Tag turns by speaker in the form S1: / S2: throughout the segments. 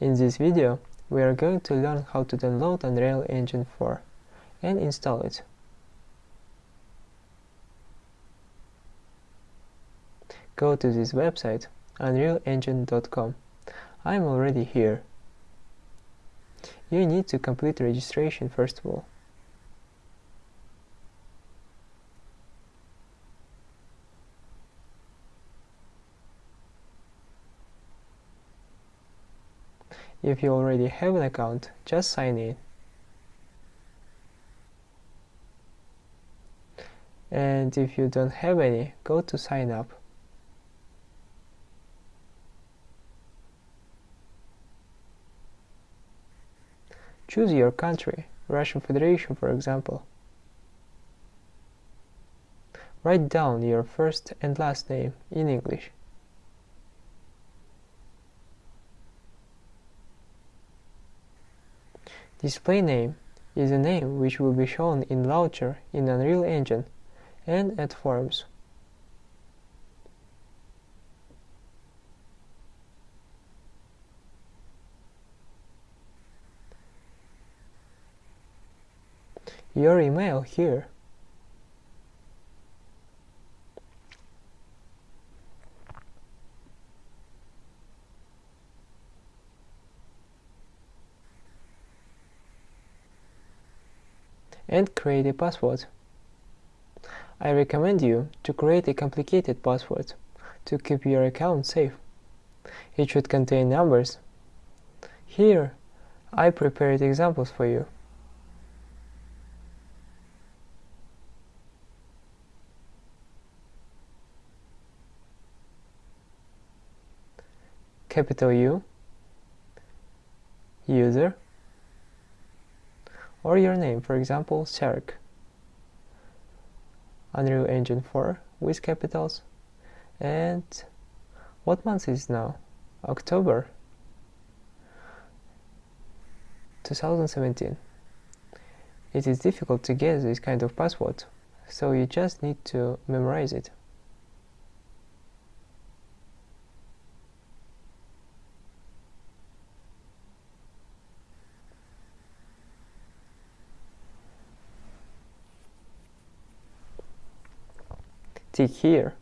S1: In this video, we are going to learn how to download Unreal Engine 4 and install it. Go to this website, unrealengine.com. I'm already here. You need to complete registration first of all. If you already have an account, just sign in. And if you don't have any, go to sign up. Choose your country, Russian Federation for example. Write down your first and last name in English. Display name is a name which will be shown in Launcher in Unreal Engine and at Forms. Your email here. And create a password. I recommend you to create a complicated password to keep your account safe. It should contain numbers. Here, I prepared examples for you. Capital U, user, or your name, for example, Serg. Unreal Engine 4 with capitals. And what month is now? October 2017. It is difficult to guess this kind of password, so you just need to memorize it. Tick here.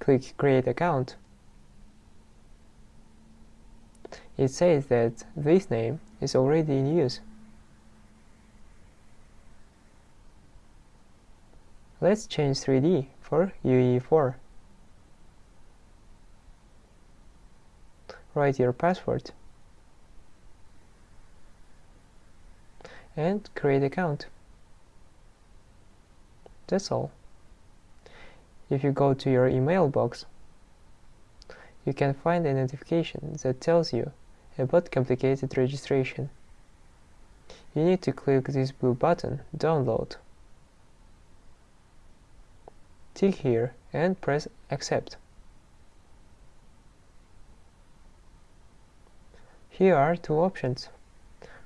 S1: Click Create Account. It says that this name is already in use. Let's change 3D for UE4. Write your password and create account. That's all if you go to your email box, you can find a notification that tells you about complicated registration. You need to click this blue button, Download. Tick here and press Accept. Here are two options,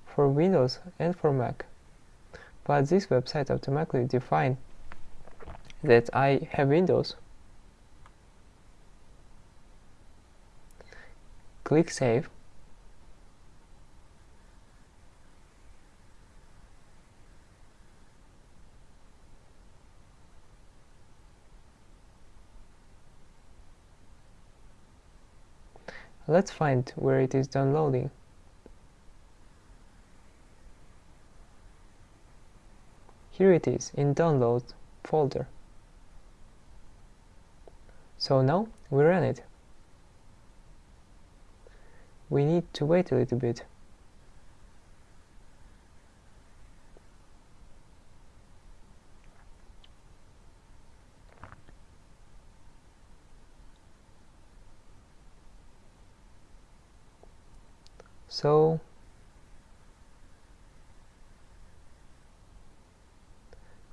S1: for Windows and for Mac, but this website automatically defines that I have Windows. Click Save. Let's find where it is downloading. Here it is in Download folder. So now we run it. We need to wait a little bit. So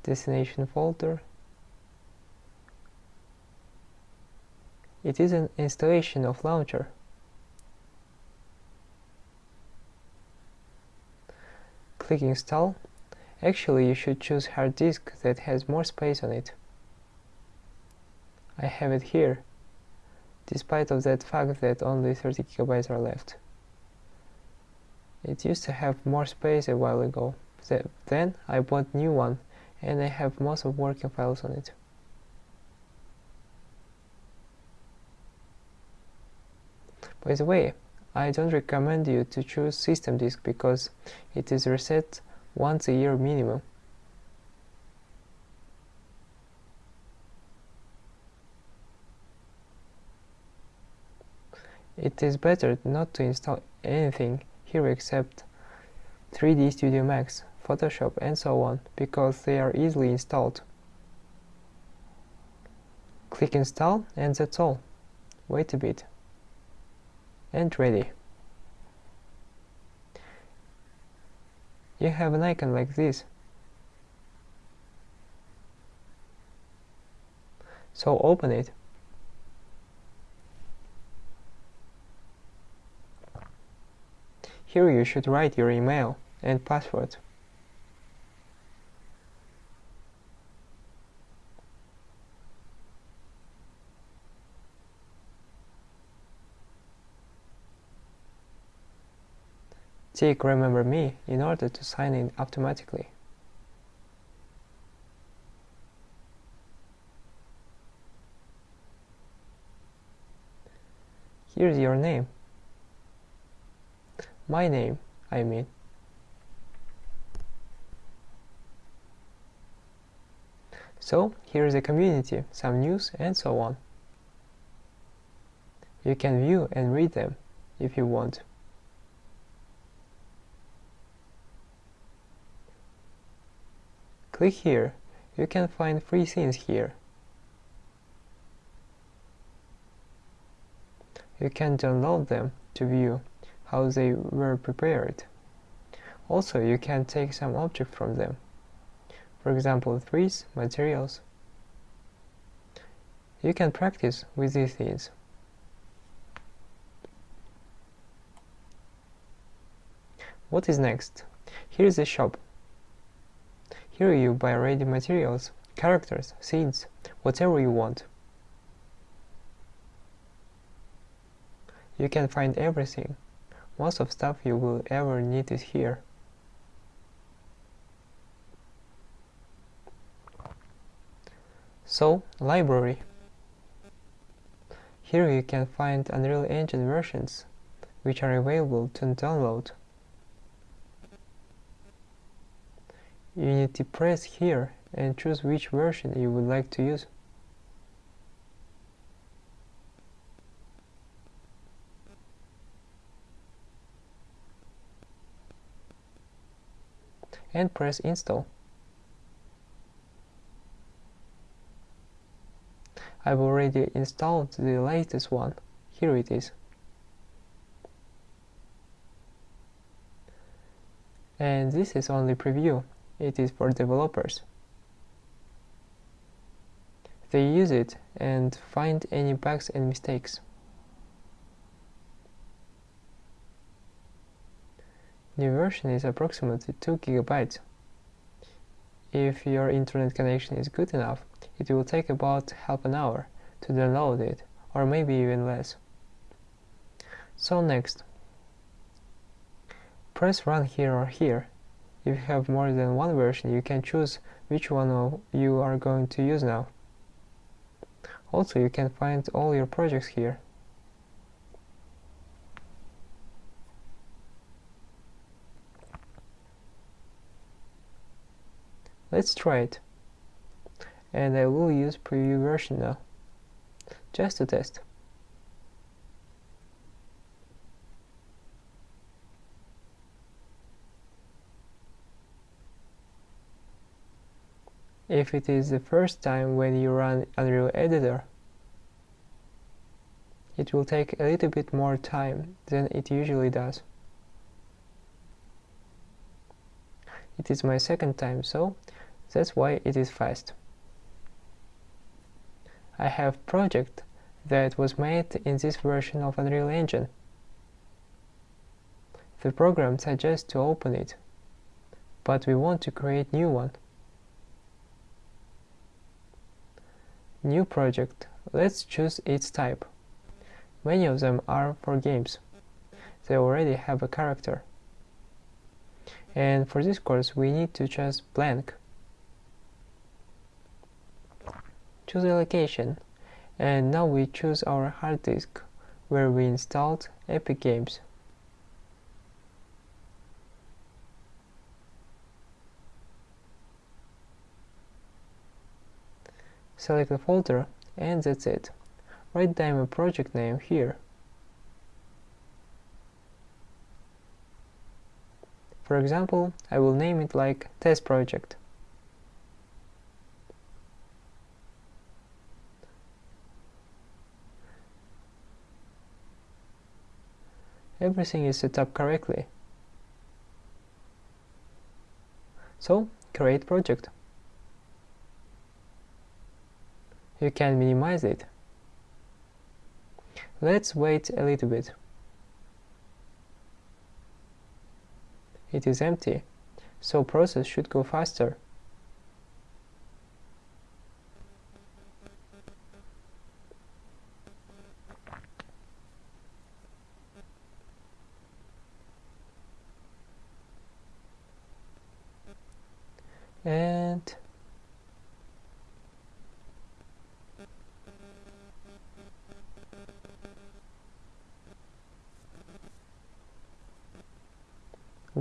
S1: destination folder It is an installation of launcher. Click install. Actually, you should choose hard disk that has more space on it. I have it here, despite of that fact that only 30 gigabytes are left. It used to have more space a while ago. Then I bought new one and I have most of working files on it. By the way, I don't recommend you to choose system disk because it is reset once a year minimum. It is better not to install anything here except 3D Studio Max, Photoshop and so on because they are easily installed. Click install and that's all. Wait a bit. And ready. You have an icon like this. So open it. Here you should write your email and password. Tick Remember Me in order to sign in automatically. Here's your name my name, I mean. So here is the community, some news and so on. You can view and read them if you want. Click here, you can find free scenes here. You can download them to view how they were prepared. Also, you can take some object from them. For example, trees, materials. You can practice with these things. What is next? Here is the shop. Here you buy ready materials, characters, scenes, whatever you want. You can find everything. Most of stuff you will ever need is here. So, library. Here you can find Unreal Engine versions, which are available to download. You need to press here and choose which version you would like to use. and press install. I've already installed the latest one. Here it is. And this is only preview. It is for developers. They use it and find any bugs and mistakes. The version is approximately 2 gigabytes. If your internet connection is good enough, it will take about half an hour to download it, or maybe even less. So next, press run here or here. If you have more than one version, you can choose which one you are going to use now. Also, you can find all your projects here. Let's try it. And I will use preview version now, just to test. If it is the first time when you run Unreal Editor, it will take a little bit more time than it usually does. It is my second time, so that's why it is fast. I have project that was made in this version of Unreal Engine. The program suggests to open it, but we want to create new one. New project. Let's choose its type. Many of them are for games. They already have a character. and for this course we need to choose blank choose a location and now we choose our hard disk where we installed Epic Games select the folder and that's it write down a project name here For example, I will name it like test project. Everything is set up correctly. So, create project. You can minimize it. Let's wait a little bit. it is empty, so process should go faster. And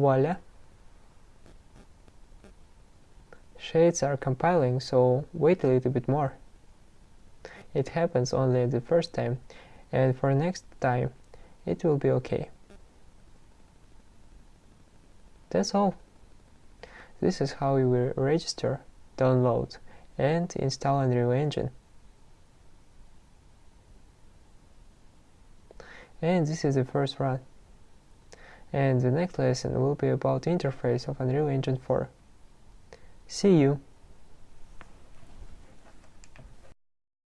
S1: voila. Shaders are compiling so wait a little bit more. It happens only the first time and for next time it will be okay. That's all. This is how you will register download and install Unreal Engine and this is the first run and the next lesson will be about the interface of Unreal Engine 4. See you!